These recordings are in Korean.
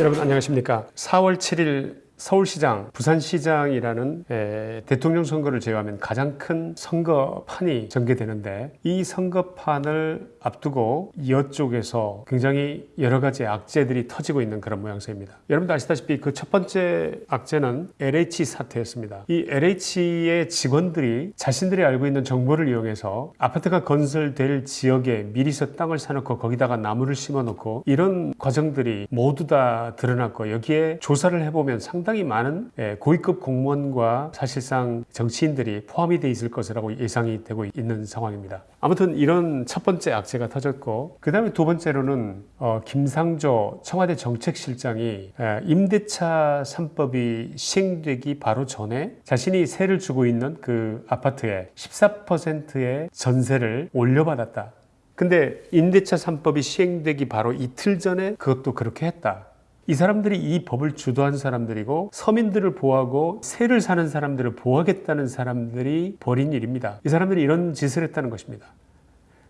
여러분 안녕하십니까? 4월 7일 서울시장, 부산시장이라는 에, 대통령 선거를 제외하면 가장 큰 선거판이 전개되는데 이 선거판을 앞두고 이쪽에서 굉장히 여러 가지 악재들이 터지고 있는 그런 모양새입니다. 여러분도 아시다시피 그 첫 번째 악재는 LH 사태였습니다. 이 LH의 직원들이 자신들이 알고 있는 정보를 이용해서 아파트가 건설될 지역에 미리서 땅을 사놓고 거기다가 나무를 심어놓고 이런 과정들이 모두 다 드러났고 여기에 조사를 해보면 상당히 상당히 많은 예, 고위급 공무원과 사실상 정치인들이 포함이 돼 있을 것이라고 예상이 되고 있는 상황입니다. 아무튼 이런 첫 번째 악재가 터졌고 그 다음에 두 번째로는 어, 김상조 청와대 정책실장이 예, 임대차 3법이 시행되기 바로 전에 자신이 세를 주고 있는 그 아파트에 14%의 전세를 올려받았다. 근데 임대차 3법이 시행되기 바로 이틀 전에 그것도 그렇게 했다. 이 사람들이 이 법을 주도한 사람들이고 서민들을 보호하고 세를 사는 사람들을 보호하겠다는 사람들이 벌인 일입니다. 이 사람들이 이런 짓을 했다는 것입니다.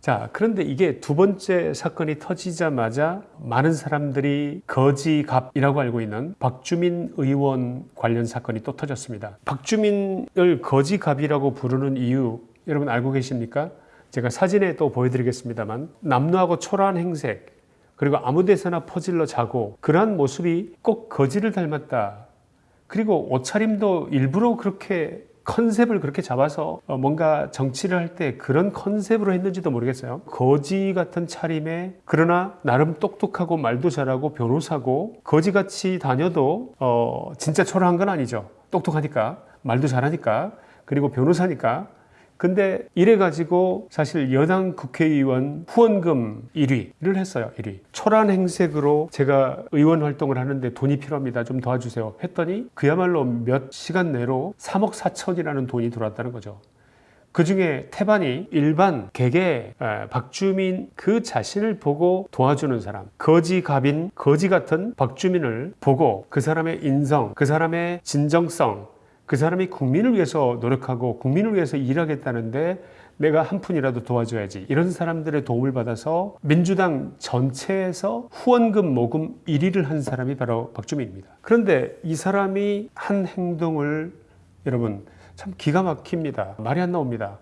자, 그런데 이게 두 번째 사건이 터지자마자 많은 사람들이 거지갑이라고 알고 있는 박주민 의원 관련 사건이 또 터졌습니다. 박주민을 거지갑이라고 부르는 이유 여러분 알고 계십니까? 제가 사진에 또 보여드리겠습니다만 남루하고 초라한 행색 그리고 아무 데서나 퍼질러 자고 그러한 모습이 꼭 거지를 닮았다. 그리고 옷차림도 일부러 그렇게 컨셉을 그렇게 잡아서 어, 뭔가 정치를 할 때 그런 컨셉으로 했는지도 모르겠어요. 거지 같은 차림에 그러나 나름 똑똑하고 말도 잘하고 변호사고 거지같이 다녀도 어 진짜 초라한 건 아니죠. 똑똑하니까 말도 잘하니까 그리고 변호사니까 근데 이래 가지고 사실 여당 국회의원 후원금 1위를 했어요. 1위. 초란 행색으로 제가 의원 활동을 하는데 돈이 필요합니다. 좀 도와주세요. 했더니 그야말로 몇 시간 내로 3억 4천이라는 돈이 들어왔다는 거죠. 그 중에 태반이 일반 개개 박주민 그 자신을 보고 도와주는 사람 거지 갑인 거지 같은 박주민을 보고 그 사람의 인성 그 사람의 진정성 그 사람이 국민을 위해서 노력하고 국민을 위해서 일하겠다는데 내가 한 푼이라도 도와줘야지 이런 사람들의 도움을 받아서 민주당 전체에서 후원금 모금 1위를 한 사람이 바로 박주민입니다. 그런데 이 사람이 한 행동을 여러분 참 기가 막힙니다. 말이 안 나옵니다.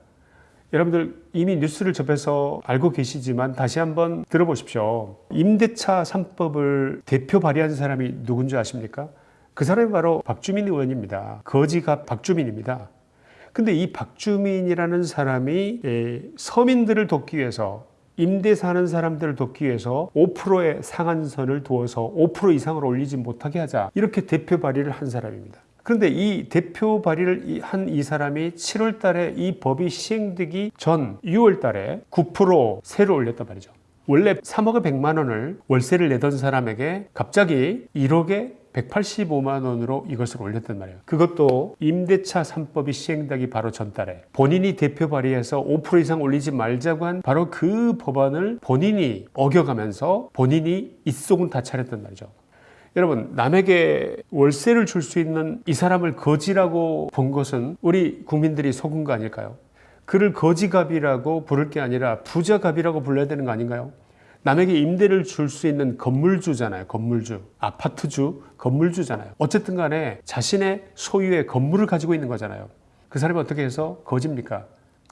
여러분들 이미 뉴스를 접해서 알고 계시지만 다시 한번 들어보십시오. 임대차 3법을 대표 발의한 사람이 누군지 아십니까? 그 사람이 바로 박주민 의원입니다. 거지가 박주민입니다. 근데 이 박주민이라는 사람이 서민들을 돕기 위해서 임대 사는 사람들을 돕기 위해서 5%의 상한선을 두어서 5% 이상을 올리지 못하게 하자 이렇게 대표 발의를 한 사람입니다. 그런데 이 대표 발의를 한 이 사람이 7월 달에 이 법이 시행되기 전 6월 달에 9% 세를 올렸단 말이죠. 원래 3억에 100만 원을 월세를 내던 사람에게 갑자기 1억에 185만 원으로 이것을 올렸단 말이에요. 그것도 임대차 3법이 시행되기 바로 전달에 본인이 대표 발의해서 5% 이상 올리지 말자고 한 바로 그 법안을 본인이 어겨가면서 본인이 입속은 다 차렸단 말이죠. 여러분 남에게 월세를 줄 수 있는 이 사람을 거지라고 본 것은 우리 국민들이 속은 거 아닐까요? 그를 거지갑이라고 부를 게 아니라 부자갑이라고 불러야 되는 거 아닌가요? 남에게 임대를 줄 수 있는 건물주잖아요. 건물주. 아파트주, 건물주잖아요. 어쨌든 간에 자신의 소유의 건물을 가지고 있는 거잖아요. 그 사람이 어떻게 해서 거지입니까?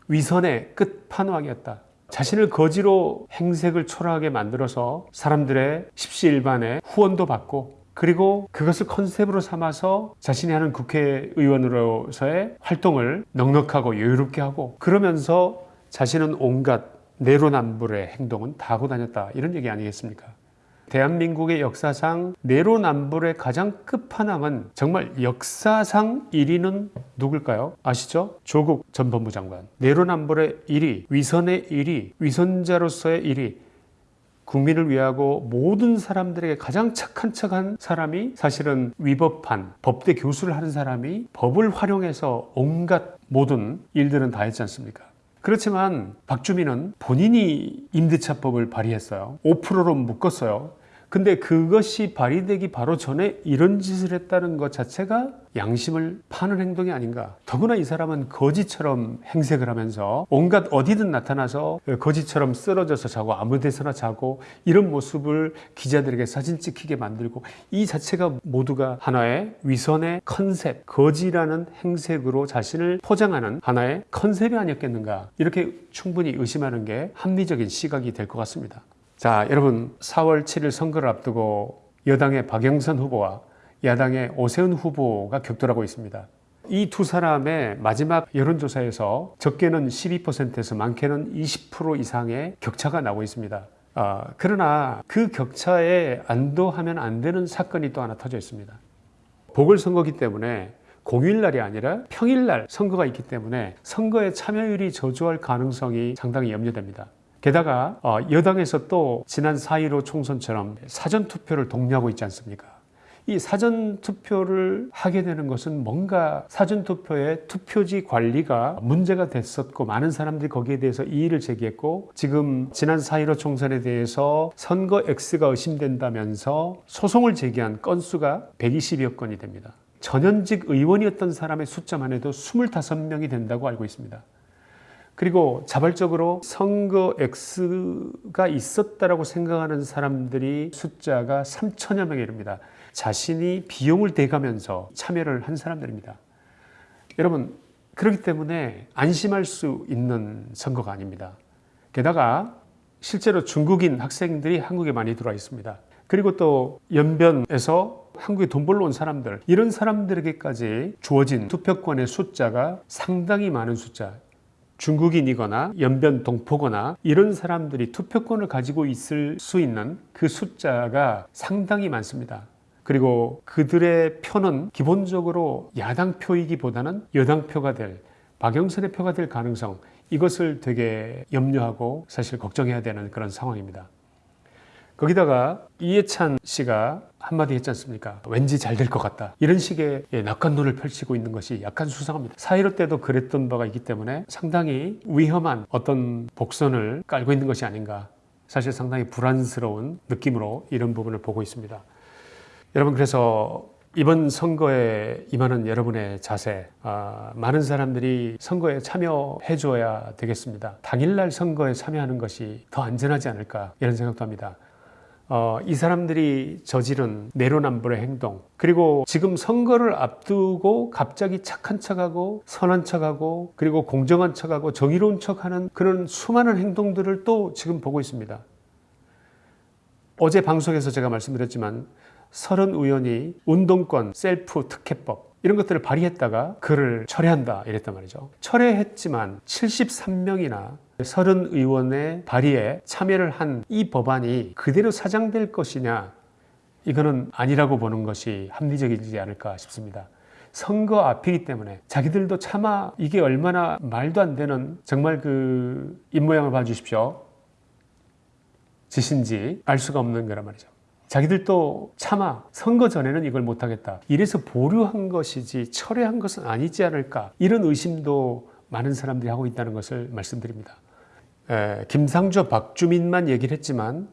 위선의 끝판왕이었다. 자신을 거지로 행색을 초라하게 만들어서 사람들의 십시일반의 후원도 받고 그리고 그것을 컨셉으로 삼아서 자신이 하는 국회의원으로서의 활동을 넉넉하고 여유롭게 하고 그러면서 자신은 온갖 내로남불의 행동은 다 하고 다녔다 이런 얘기 아니겠습니까? 대한민국의 역사상 내로남불의 가장 끝판왕은 정말 역사상 1위는 누굴까요? 아시죠? 조국 전 법무장관 내로남불의 1위, 위선의 1위, 위선자로서의 1위 국민을 위하고 모든 사람들에게 가장 착한 척한 사람이 사실은 위법한 법대 교수를 하는 사람이 법을 활용해서 온갖 모든 일들은 다 했지 않습니까? 그렇지만 박주민은 본인이 임대차법을 발의했어요. 5%로 묶었어요. 그 근데 그것이 발휘되기 바로 전에 이런 짓을 했다는 것 자체가 양심을 파는 행동이 아닌가. 더구나 이 사람은 거지처럼 행색을 하면서 온갖 어디든 나타나서 거지처럼 쓰러져서 자고 아무 데서나 자고 이런 모습을 기자들에게 사진 찍히게 만들고 이 자체가 모두가 하나의 위선의 컨셉, 거지라는 행색으로 자신을 포장하는 하나의 컨셉이 아니었겠는가. 이렇게 충분히 의심하는 게 합리적인 시각이 될 것 같습니다. 자, 여러분 4월 7일 선거를 앞두고 여당의 박영선 후보와 야당의 오세훈 후보가 격돌하고 있습니다. 이 두 사람의 마지막 여론조사에서 적게는 12%에서 많게는 20% 이상의 격차가 나고 있습니다. 아, 그러나 그 격차에 안도하면 안 되는 사건이 또 하나 터져 있습니다. 보궐선거기 때문에 공휴일날이 아니라 평일날 선거가 있기 때문에 선거에 참여율이 저조할 가능성이 상당히 염려됩니다. 게다가 어, 여당에서 또 지난 4.15 총선처럼 사전투표를 독려하고 있지 않습니까? 이 사전투표를 하게 되는 것은 뭔가 사전투표의 투표지 관리가 문제가 됐었고 많은 사람들이 거기에 대해서 이의를 제기했고 지금 지난 4.15 총선에 대해서 선거 X가 의심된다면서 소송을 제기한 건수가 120여 건이 됩니다. 전현직 의원이었던 사람의 숫자만 해도 25명이 된다고 알고 있습니다. 그리고 자발적으로 선거 X가 있었다라고 생각하는 사람들이 숫자가 3천여 명에 이릅니다. 자신이 비용을 대가면서 참여를 한 사람들입니다. 여러분 그렇기 때문에 안심할 수 있는 선거가 아닙니다. 게다가 실제로 중국인 학생들이 한국에 많이 들어와 있습니다. 그리고 또 연변에서 한국에 돈 벌러 온 사람들 이런 사람들에게까지 주어진 투표권의 숫자가 상당히 많은 숫자 중국인이거나 연변 동포거나 이런 사람들이 투표권을 가지고 있을 수 있는 그 숫자가 상당히 많습니다. 그리고 그들의 표는 기본적으로 야당 표이기보다는 여당 표가 될 박영선의 표가 될 가능성 이것을 되게 염려하고 사실 걱정해야 되는 그런 상황입니다. 거기다가 이해찬 씨가 한마디 했지 않습니까? 왠지 잘 될 것 같다. 이런 식의 예, 낙관론을 펼치고 있는 것이 약간 수상합니다. 사이로 때도 그랬던 바가 있기 때문에 상당히 위험한 어떤 복선을 깔고 있는 것이 아닌가. 사실 상당히 불안스러운 느낌으로 이런 부분을 보고 있습니다. 여러분 그래서 이번 선거에 임하는 여러분의 자세 아, 많은 사람들이 선거에 참여해 줘야 되겠습니다. 당일날 선거에 참여하는 것이 더 안전하지 않을까 이런 생각도 합니다. 어, 이 사람들이 저지른 내로남불의 행동 그리고 지금 선거를 앞두고 갑자기 착한 척하고 선한 척하고 그리고 공정한 척하고 정의로운 척하는 그런 수많은 행동들을 또 지금 보고 있습니다. 어제 방송에서 제가 말씀드렸지만 서른 의원이 운동권 셀프 특혜법 이런 것들을 발의했다가 그를 철회한다 이랬단 말이죠. 철회했지만 73명이나 서른 의원의 발의에 참여를 한 이 법안이 그대로 사장될 것이냐 이거는 아니라고 보는 것이 합리적이지 않을까 싶습니다. 선거 앞이기 때문에 자기들도 차마 이게 얼마나 말도 안 되는 정말 그 입모양을 봐주십시오. 짓인지 알 수가 없는 거란 말이죠. 자기들도 차마 선거 전에는 이걸 못하겠다. 이래서 보류한 것이지 철회한 것은 아니지 않을까. 이런 의심도 많은 사람들이 하고 있다는 것을 말씀드립니다. 에, 김상조, 박주민만 얘기를 했지만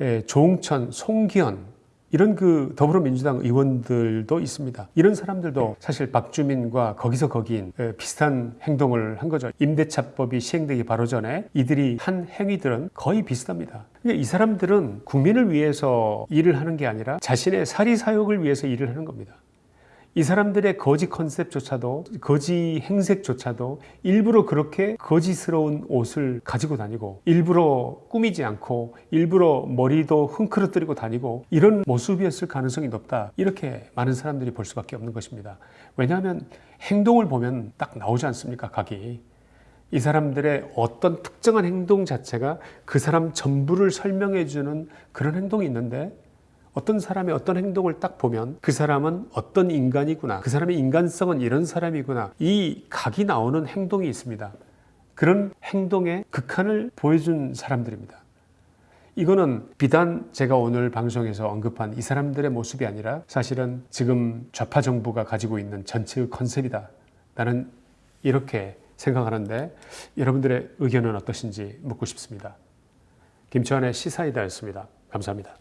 에, 조홍천, 송기현 이런 그 더불어민주당 의원들도 있습니다. 이런 사람들도 사실 박주민과 거기서 거기인 비슷한 행동을 한 거죠. 임대차법이 시행되기 바로 전에 이들이 한 행위들은 거의 비슷합니다. 이 사람들은 국민을 위해서 일을 하는 게 아니라 자신의 사리사욕을 위해서 일을 하는 겁니다. 이 사람들의 거지 컨셉조차도 거지 행색조차도 일부러 그렇게 거지스러운 옷을 가지고 다니고 일부러 꾸미지 않고 일부러 머리도 흥크러뜨리고 다니고 이런 모습이었을 가능성이 높다. 이렇게 많은 사람들이 볼 수밖에 없는 것입니다. 왜냐하면 행동을 보면 딱 나오지 않습니까 각이? 이 사람들의 어떤 특정한 행동 자체가 그 사람 전부를 설명해 주는 그런 행동이 있는데 어떤 사람의 어떤 행동을 딱 보면 그 사람은 어떤 인간이구나. 그 사람의 인간성은 이런 사람이구나. 이 각이 나오는 행동이 있습니다. 그런 행동의 극한을 보여준 사람들입니다. 이거는 비단 제가 오늘 방송에서 언급한 이 사람들의 모습이 아니라 사실은 지금 좌파 정부가 가지고 있는 전체의 컨셉이다. 나는 이렇게 생각하는데 여러분들의 의견은 어떠신지 묻고 싶습니다. 김치환의 시사이다였습니다. 감사합니다.